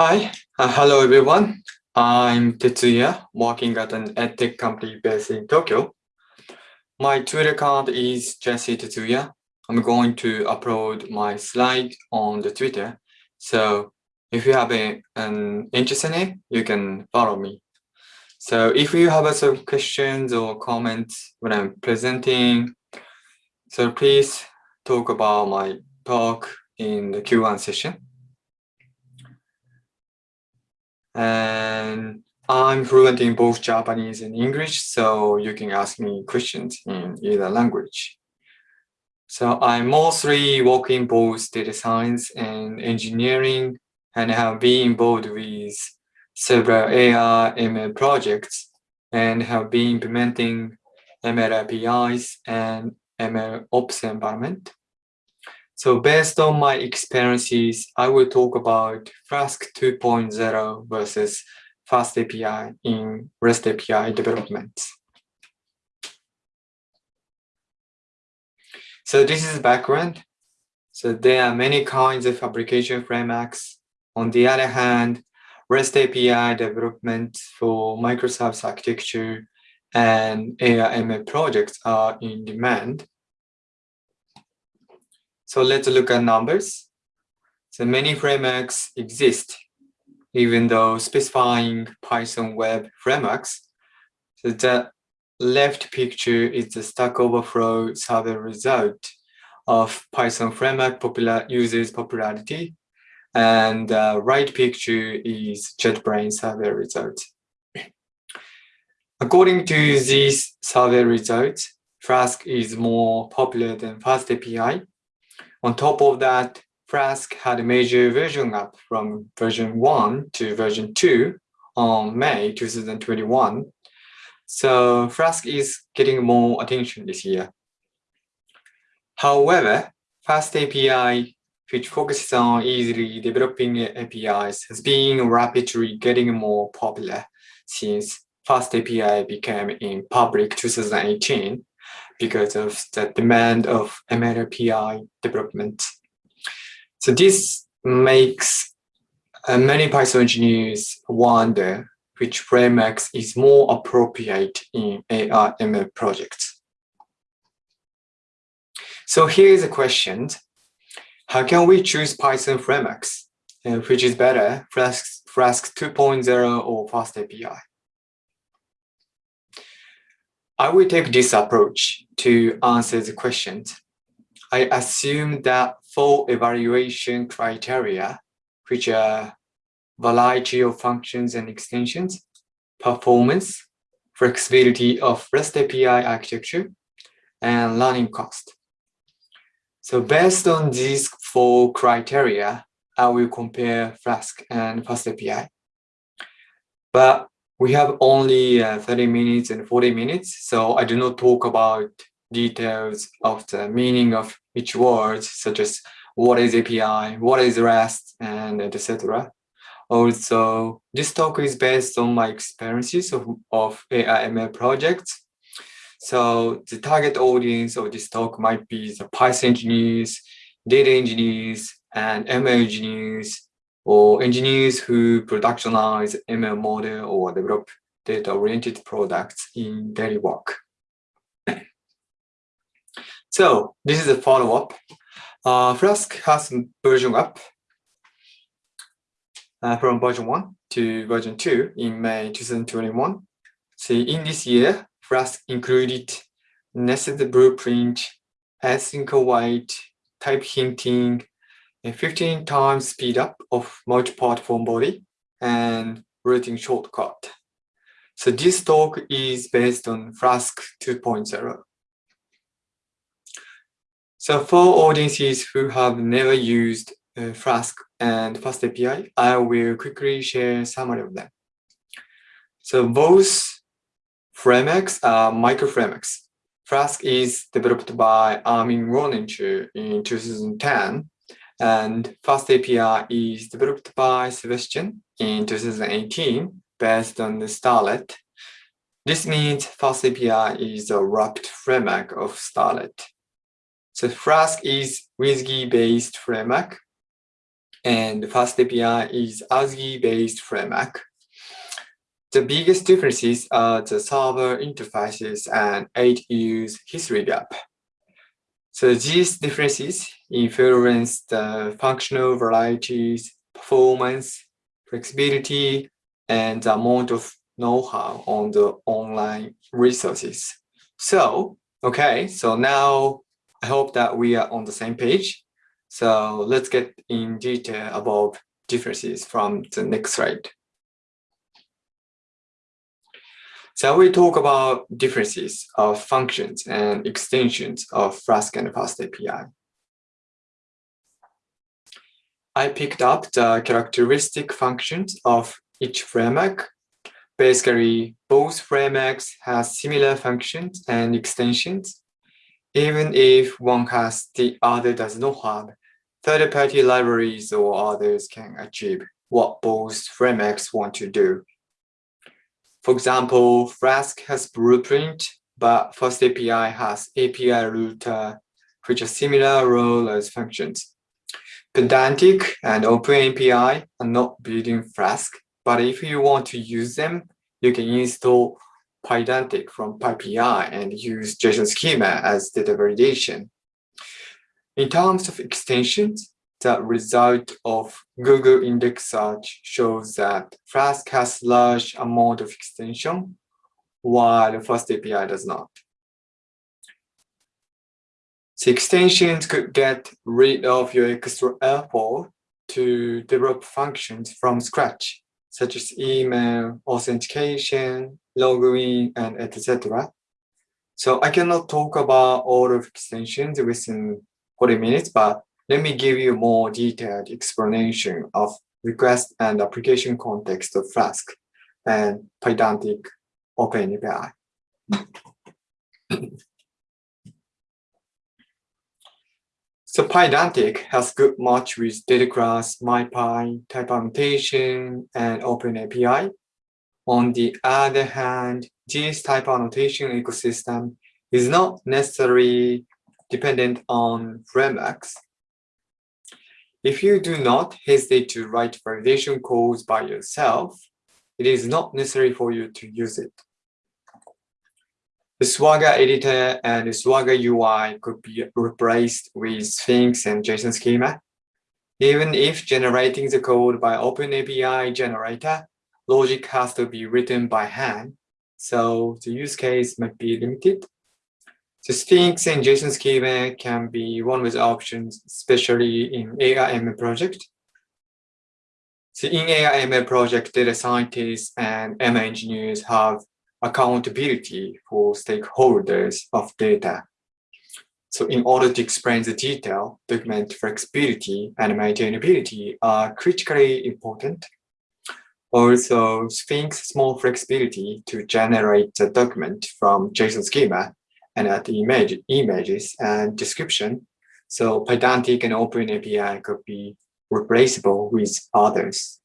Hi, uh, hello everyone. I'm Tetsuya, working at an edtech company based in Tokyo. My Twitter account is Jesse Tetsuya. I'm going to upload my slide on the Twitter. So if you have a, an interest in it, you can follow me. So if you have some questions or comments when I'm presenting, so please talk about my talk in the Q1 session. And I'm fluent in both Japanese and English, so you can ask me questions in either language. So I mostly work in both data science and engineering and have been involved with several AI ML projects and have been implementing ML APIs and ML Ops environment. So based on my experiences, I will talk about Flask 2.0 versus Fast API in REST API development. So this is background. So there are many kinds of application frameworks. On the other hand, REST API development for microservices architecture and AI/ML projects are in demand. So let's look at numbers. So many frameworks exist, even though specifying Python web frameworks. So the left picture is the Stack Overflow survey result of Python framework popular users popularity. And the right picture is JetBrains survey result. According to these survey results, Flask is more popular than FastAPI on top of that, Flask had a major version up from version 1 to version 2 on May 2021. So Flask is getting more attention this year. However, Fast API, which focuses on easily developing APIs, has been rapidly getting more popular since Fast API became in public 2018 because of the demand of MLAPI development. So this makes uh, many Python engineers wonder which frameworks is more appropriate in AI ML projects. So here is a question. How can we choose Python frameworks? Uh, which is better, Flask, Flask 2.0 or FastAPI? I will take this approach to answer the questions. I assume that four evaluation criteria, which are variety of functions and extensions, performance, flexibility of REST API architecture, and learning cost. So based on these four criteria, I will compare Flask and FastAPI. But we have only uh, 30 minutes and 40 minutes, so I do not talk about details of the meaning of each word, such as what is API, what is REST, and etc. Also, this talk is based on my experiences of, of AI/ML projects. So the target audience of this talk might be the Python engineers, data engineers, and ML engineers, or engineers who productionize ML model or develop data-oriented products in daily work. so this is a follow-up. Uh, Flask has version up uh, from version 1 to version 2 in May 2021. So in this year, Flask included nested blueprint, async await, type hinting, a 15 times speed up of multi-part form body and routing shortcut. So this talk is based on Flask 2.0. So for audiences who have never used uh, Flask and FastAPI, I will quickly share summary of them. So both frameworks are micro frameworks. Flask is developed by Armin Ronacher in 2010 and Fast API is developed by Sebastian in 2018 based on the Starlette. This means Fast API is a wrapped framework of Starlette. So Flask is WSGI based framework and Fast API is ASGI-based framework. The biggest differences are the server interfaces and eight-use history gap. So these differences influence the functional varieties, performance, flexibility, and the amount of know-how on the online resources. So, okay, so now I hope that we are on the same page. So let's get in detail about differences from the next slide. So we talk about differences of functions and extensions of Flask and Fast API. I picked up the characteristic functions of each framework. Basically, both frameworks have similar functions and extensions. Even if one has the other does not have, third-party libraries or others can achieve what both frameworks want to do. For example, Flask has Blueprint, but Fast API has API router, which has similar role as functions. Pydantic and OpenAPI are not building Flask, but if you want to use them, you can install Pydantic from PyPI and use JSON schema as data validation. In terms of extensions, the result of Google index search shows that Flask has large amount of extension, while Fast API does not. The extensions could get rid of your extra effort to develop functions from scratch, such as email, authentication, login, and etc. So I cannot talk about all of extensions within 40 minutes, but let me give you a more detailed explanation of request and application context of Flask and Pydantic OpenAPI. so Pydantic has good match with data MyPy, type annotation, and OpenAPI. On the other hand, this type annotation ecosystem is not necessarily dependent on frameworks. If you do not hesitate to write validation codes by yourself, it is not necessary for you to use it. The Swagger editor and the Swagger UI could be replaced with Sphinx and JSON schema. Even if generating the code by OpenAPI generator, logic has to be written by hand, so the use case might be limited. The Sphinx and JSON schema can be one with options, especially in AI/ML project. So in AI/ML project, data scientists and ML engineers have accountability for stakeholders of data. So in order to explain the detail, document flexibility and maintainability are critically important. Also, Sphinx small flexibility to generate the document from JSON schema and add image, images and description. So Pydantic and OpenAPI could be replaceable with others.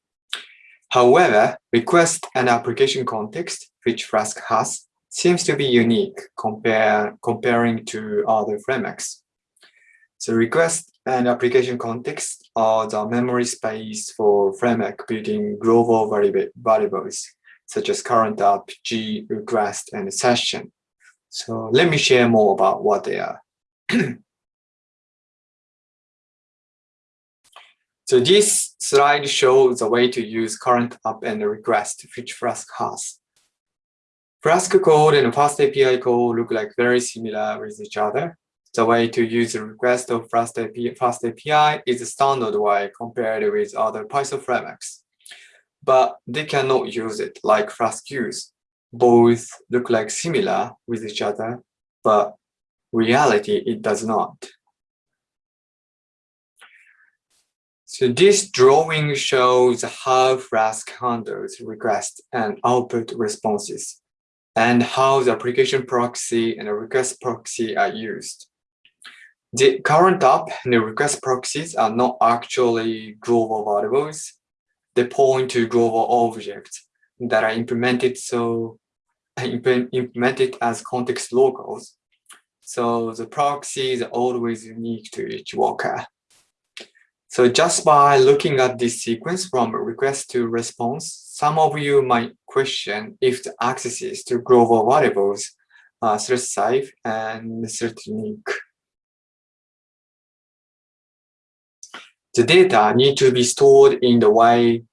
However, request and application context, which Flask has, seems to be unique compare, comparing to other frameworks. So request and application context are the memory space for framework building global variables, such as current app, G, request, and session. So let me share more about what they are. so this slide shows the way to use current app and request, which Flask has. Flask code and Fast API code look like very similar with each other. The way to use the request of Fast API, Fast API is a standard way compared with other Python frameworks. But they cannot use it like Flask use both look like similar with each other, but reality it does not. So this drawing shows how Flask handles request and output responses and how the application proxy and the request proxy are used. The current app and the request proxies are not actually global variables. They point to global objects that are implemented so implement it as context locals. So the proxy is always unique to each worker. So just by looking at this sequence from request to response, some of you might question if the accesses to global variables are thread safe and thread unique. The data need to be stored in the way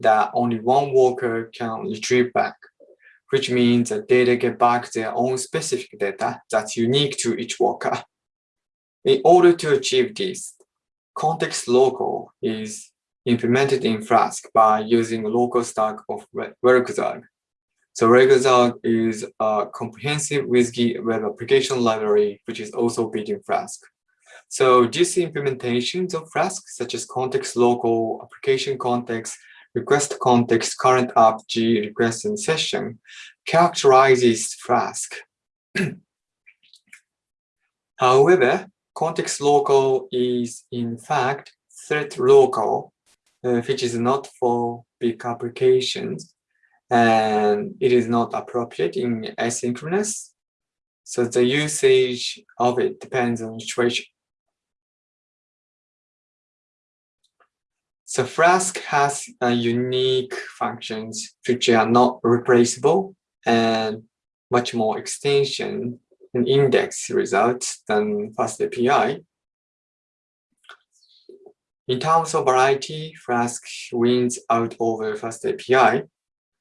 that only one worker can retrieve back, which means that data get back their own specific data that's unique to each worker. In order to achieve this, context local is implemented in Flask by using local stack of Werkzeug. So Werkzeug is a comprehensive WSGI web application library, which is also built in Flask. So these implementations of Flask, such as context local, application context, request context, current app, G, request, and session, characterizes Flask. However, context local is in fact thread local, uh, which is not for big applications and it is not appropriate in asynchronous. So the usage of it depends on situation. So Flask has uh, unique functions which are not replaceable and much more extension and index results than FastAPI. In terms of variety, Flask wins out over FastAPI.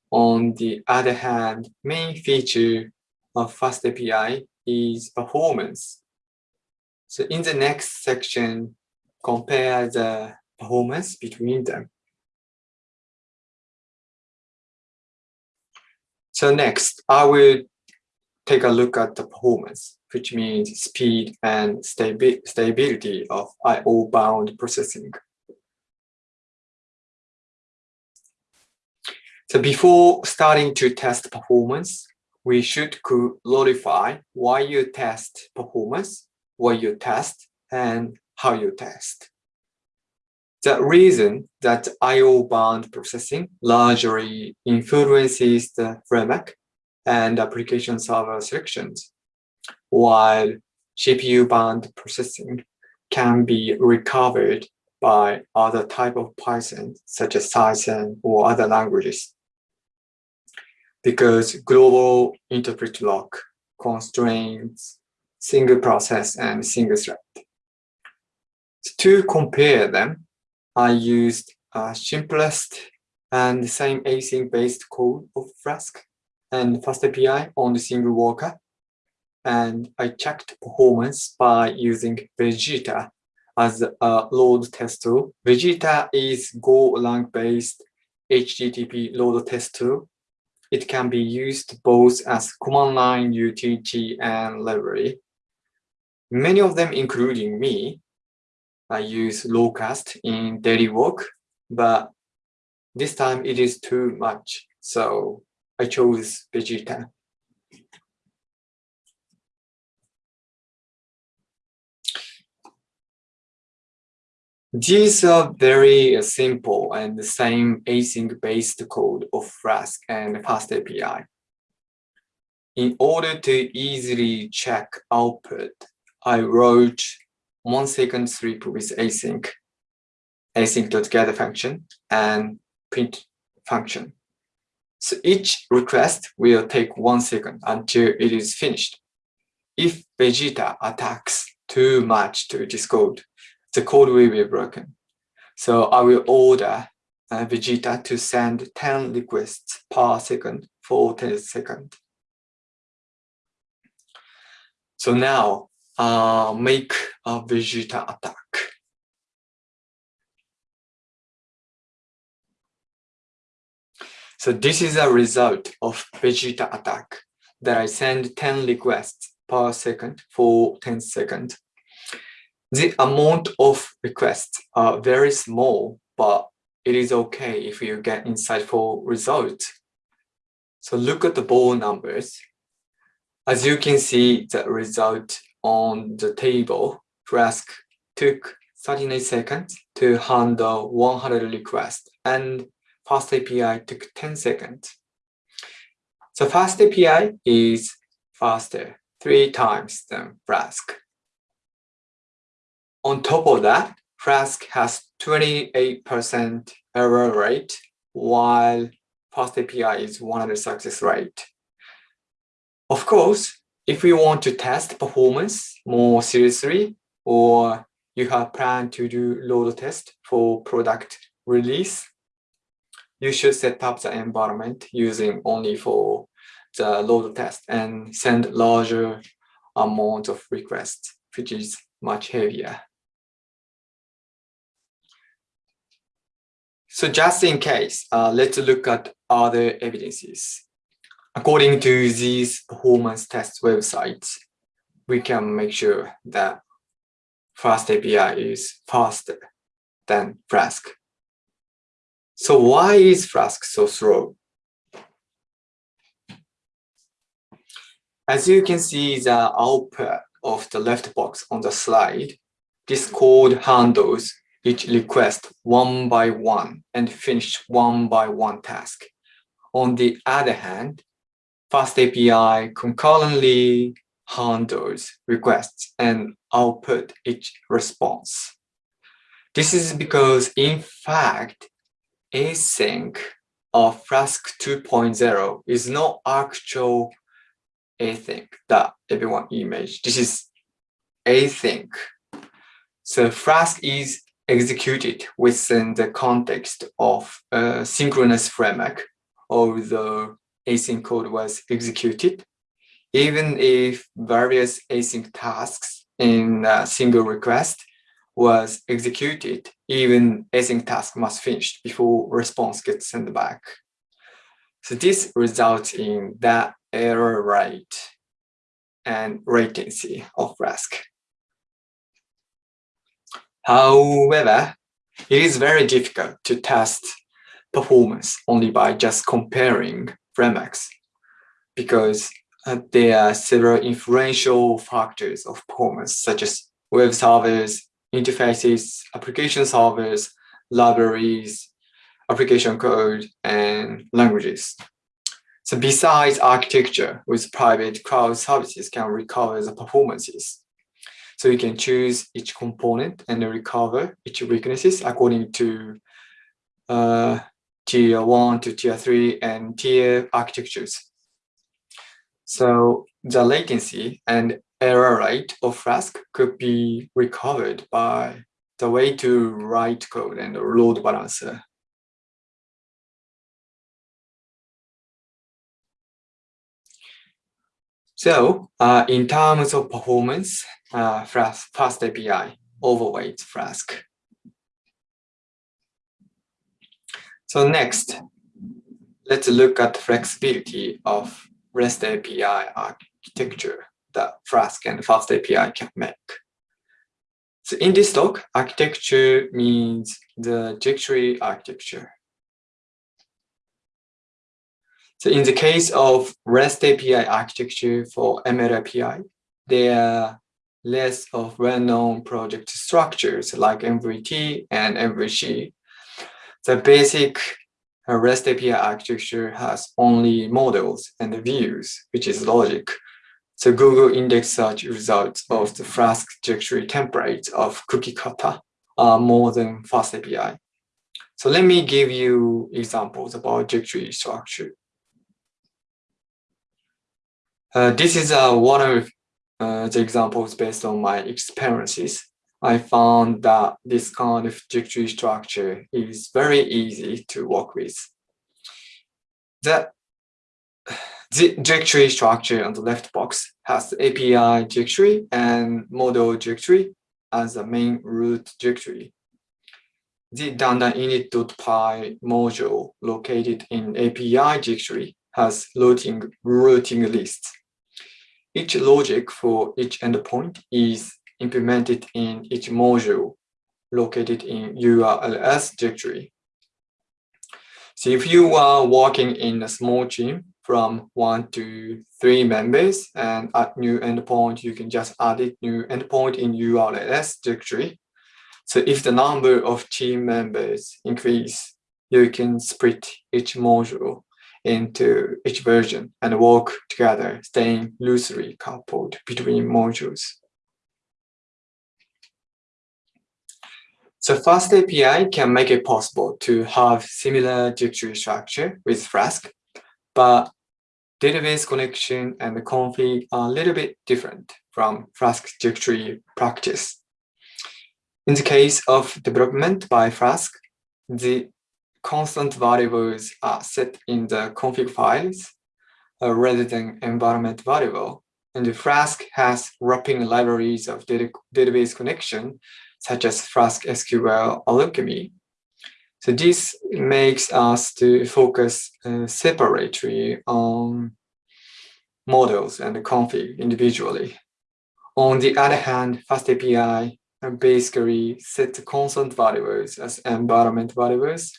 On the other hand, main feature of FastAPI is performance. So in the next section, compare the performance between them. So next, I will take a look at the performance, which means speed and stabi stability of I/O-bound processing. So before starting to test performance, we should clarify why you test performance, what you test, and how you test. The reason that I/O-bound processing largely influences the framework and application server selections, while CPU-bound processing can be recovered by other type of Python, such as Cython or other languages. Because global interpret lock constrains single process and single thread. To compare them, I used a simplest and the same async-based code of Flask and FastAPI on the single worker. And I checked performance by using Vegeta as a load test tool. Vegeta is Golang based HTTP load test tool. It can be used both as command line utility and library. Many of them, including me, I use Locust in daily work, but this time it is too much. So I chose Vegeta. These are very simple and the same async-based code of Flask and FastAPI. In order to easily check output, I wrote one second strip with async, async.gather function and print function. So each request will take one second until it is finished. If Vegeta attacks too much to this code, the code will be broken. So I will order uh, Vegeta to send 10 requests per second for 10 seconds. So now uh, make a Vegeta attack. So this is a result of Vegeta attack that I send 10 requests per second for 10 seconds. The amount of requests are very small, but it is okay if you get insightful results. So look at the ball numbers. As you can see, the result on the table, Flask took 39 seconds to handle 100 requests and FastAPI took 10 seconds. So FastAPI is faster, three times than Flask. On top of that, Flask has 28% error rate, while fast API is 100 success rate. Of course, if you want to test performance more seriously, or you have planned to do load test for product release, you should set up the environment using only for the load test and send larger amount of requests, which is much heavier. So just in case, uh, let's look at other evidences. According to these performance test websites, we can make sure that Fast API is faster than Flask. So why is Flask so slow? As you can see the output of the left box on the slide, this code handles each request one by one and finish one by one task. On the other hand, Fast API concurrently handles requests and output each response. This is because, in fact, async of Flask 2.0 is not actual async that everyone image. This is async. So Flask is executed within the context of a synchronous framework, although async code was executed, even if various async tasks in a single request was executed, even async task must finish before response gets sent back. So this results in that error rate and latency of Flask. However, it is very difficult to test performance only by just comparing frameworks because uh, there are several influential factors of performance such as web servers, interfaces, application servers, libraries, application code, and languages. So besides architecture with private cloud services can recover the performances. So you can choose each component and recover each weaknesses according to uh, tier one to tier three and tier architectures. So the latency and error rate of Flask could be recovered by the way to write code and load balancer. So uh, in terms of performance, uh, Flask, Fast API overweights Flask. So next, let's look at the flexibility of REST API architecture that Flask and Fast API can make. So in this talk, architecture means the directory architecture. So in the case of REST API architecture for ML API, there are less of well-known project structures like MVT and MVC. The basic REST API architecture has only models and views, which is logic. So Google index search results of the Flask directory template of cookie cutter are more than Fast API. So let me give you examples about directory structure. Uh, this is uh, one of uh, the examples based on my experiences. I found that this kind of directory structure is very easy to work with. The, the directory structure on the left box has API directory and model directory as the main root directory. The dunder init.py module located in API directory has routing, routing lists each logic for each endpoint is implemented in each module located in URLs directory. So if you are working in a small team from one to three members and add new endpoint, you can just add it new endpoint in URLs directory. So if the number of team members increase, you can split each module into each version and work together, staying loosely coupled between modules. So Fast API can make it possible to have similar directory structure with Flask, but database connection and the config are a little bit different from Flask directory practice. In the case of development by Flask, the constant variables are set in the config files uh, rather than environment variable. And the Flask has wrapping libraries of data database connection, such as Flask SQL Alchemy. So this makes us to focus uh, separately on models and config individually. On the other hand, FastAPI basically set constant variables as environment variables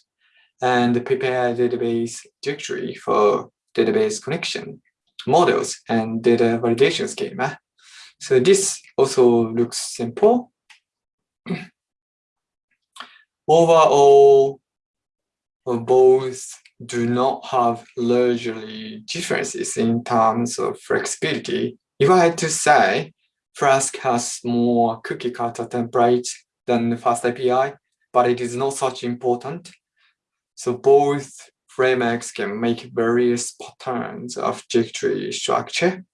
and prepare database directory for database connection models and data validation schema. So this also looks simple. Overall, both do not have largely differences in terms of flexibility. If I had to say, Flask has more cookie cutter templates than FastAPI, but it is not such important. So both frameworks can make various patterns of directory structure.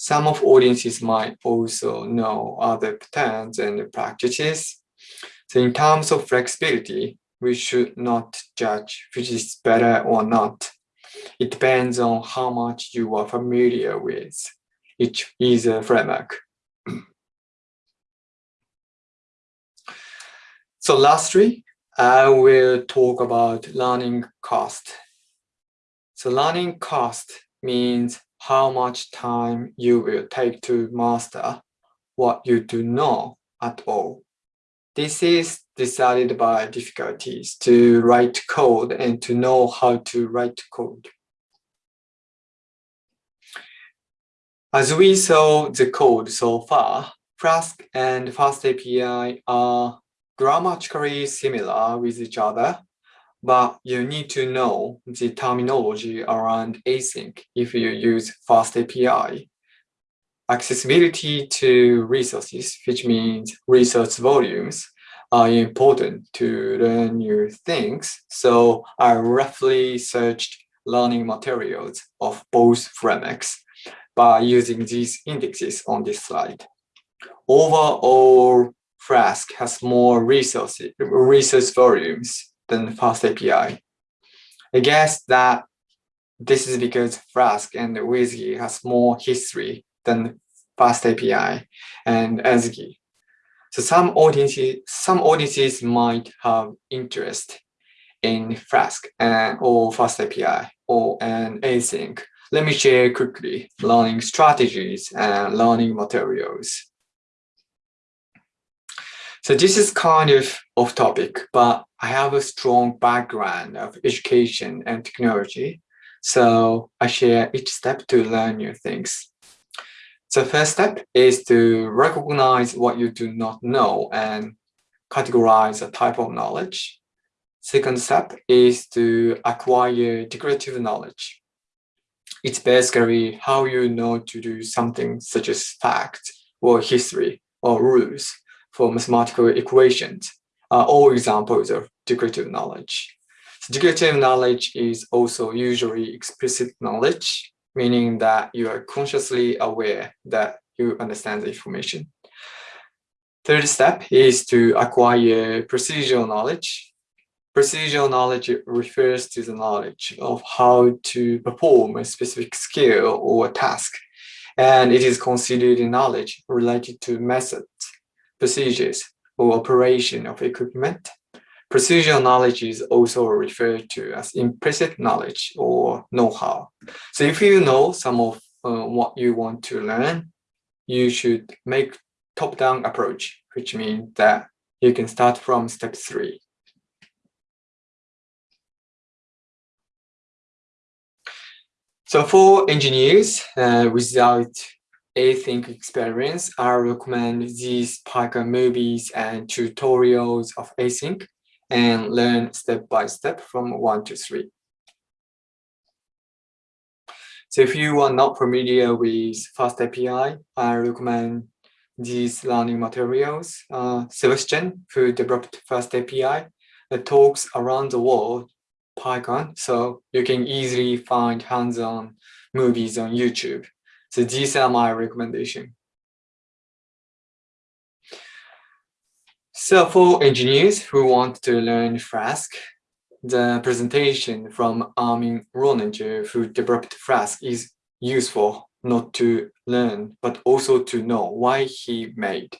Some of audiences might also know other patterns and practices. So in terms of flexibility, we should not judge which is better or not. It depends on how much you are familiar with each user framework. So lastly, I will talk about learning cost. So learning cost means how much time you will take to master what you do know at all. This is decided by difficulties to write code and to know how to write code. As we saw the code so far, Flask and FastAPI are grammatically similar with each other, but you need to know the terminology around async if you use fast API. Accessibility to resources, which means resource volumes, are important to learn new things. So I roughly searched learning materials of both frameworks by using these indexes on this slide overall Flask has more resources, resource volumes than Fast API. I guess that this is because Flask and WSGI has more history than Fast API and ASGI. So some audiences, some audiences might have interest in Flask and or Fast API or an async. Let me share quickly learning strategies and learning materials. So this is kind of off topic, but I have a strong background of education and technology. So I share each step to learn new things. So first step is to recognize what you do not know and categorize a type of knowledge. Second step is to acquire declarative knowledge. It's basically how you know to do something such as fact or history or rules for mathematical equations are all examples of declarative knowledge. So declarative knowledge is also usually explicit knowledge, meaning that you are consciously aware that you understand the information. Third step is to acquire procedural knowledge. Procedural knowledge refers to the knowledge of how to perform a specific skill or task, and it is considered knowledge related to methods procedures or operation of equipment. Procedural knowledge is also referred to as implicit knowledge or know-how. So if you know some of uh, what you want to learn, you should make top-down approach, which means that you can start from step three. So for engineers uh, without async experience, I recommend these Python movies and tutorials of async and learn step by step from one to three. So if you are not familiar with FastAPI, I recommend these learning materials. Uh, Sebastian, who developed Fast API, that talks around the world Python, so you can easily find hands-on movies on YouTube. So these are my recommendation. So for engineers who want to learn Flask, the presentation from Armin Ronacher, who developed Flask, is useful not to learn, but also to know why he made.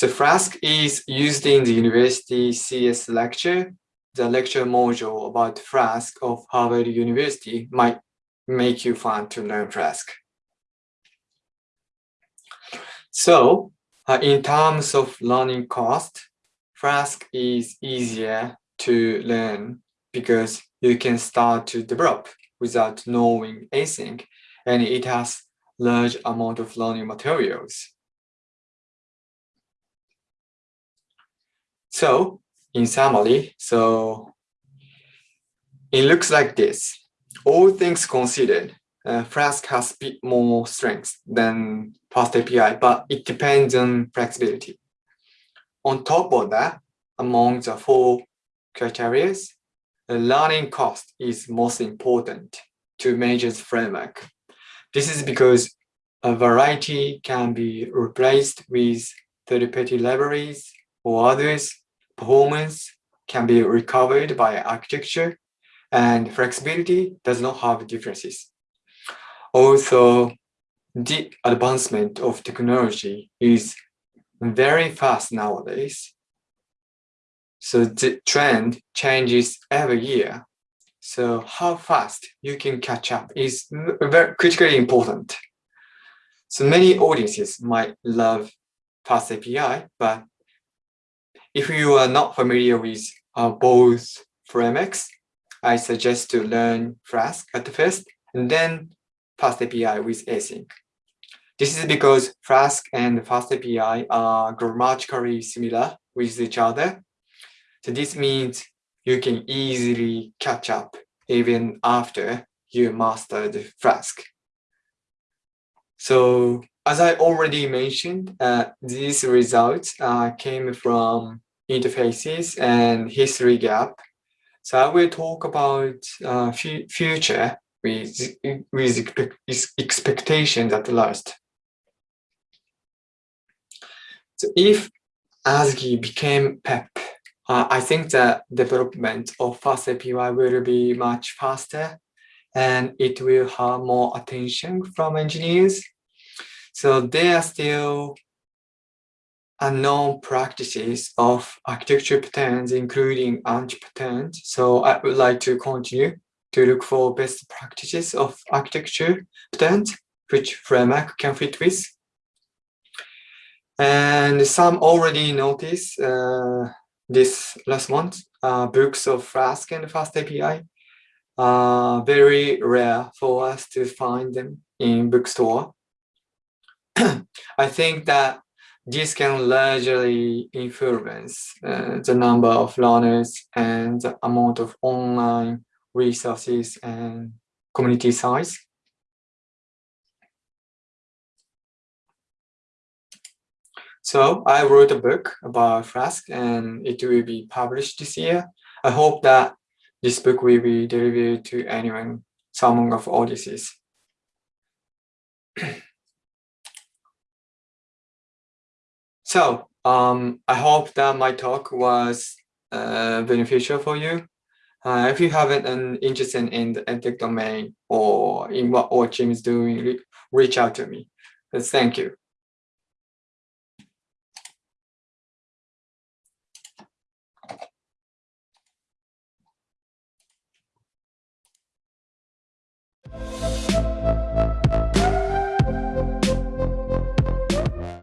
The Flask is used in the university CS lecture. The lecture module about Flask of Harvard University might make you fun to learn Flask. So uh, in terms of learning cost, Flask is easier to learn because you can start to develop without knowing anything and it has large amount of learning materials. So in summary, so it looks like this. All things considered, uh, Flask has a bit more strength than Fast API, but it depends on flexibility. On top of that, among the four criteria, the learning cost is most important to measure the framework. This is because a variety can be replaced with third-party libraries or others. Performance can be recovered by architecture and flexibility does not have differences. Also, the advancement of technology is very fast nowadays. So the trend changes every year. So how fast you can catch up is very critically important. So many audiences might love Fast API, but if you are not familiar with uh, both frameworks, I suggest to learn Flask at first and then Fast API with async. This is because Flask and Fast API are grammatically similar with each other so this means you can easily catch up even after you mastered Flask. So as I already mentioned, uh, these results uh, came from interfaces and history gap. So I will talk about uh, future with, with expectations at last. So if ASGI became PEP, uh, I think the development of Fast API will be much faster and it will have more attention from engineers. So there are still unknown practices of architecture patterns, including anti-patterns. So I would like to continue to look for best practices of architecture patterns, which framework can fit with. And some already notice uh, this last month, uh, books of Flask and Fast API are very rare for us to find them in bookstore. I think that this can largely influence uh, the number of learners and the amount of online resources and community size. So I wrote a book about Flask and it will be published this year. I hope that this book will be delivered to anyone, some of audiences. so um, I hope that my talk was uh, beneficial for you. Uh, if you have an interest in the edtech domain or in what team is doing, reach out to me. Thank you.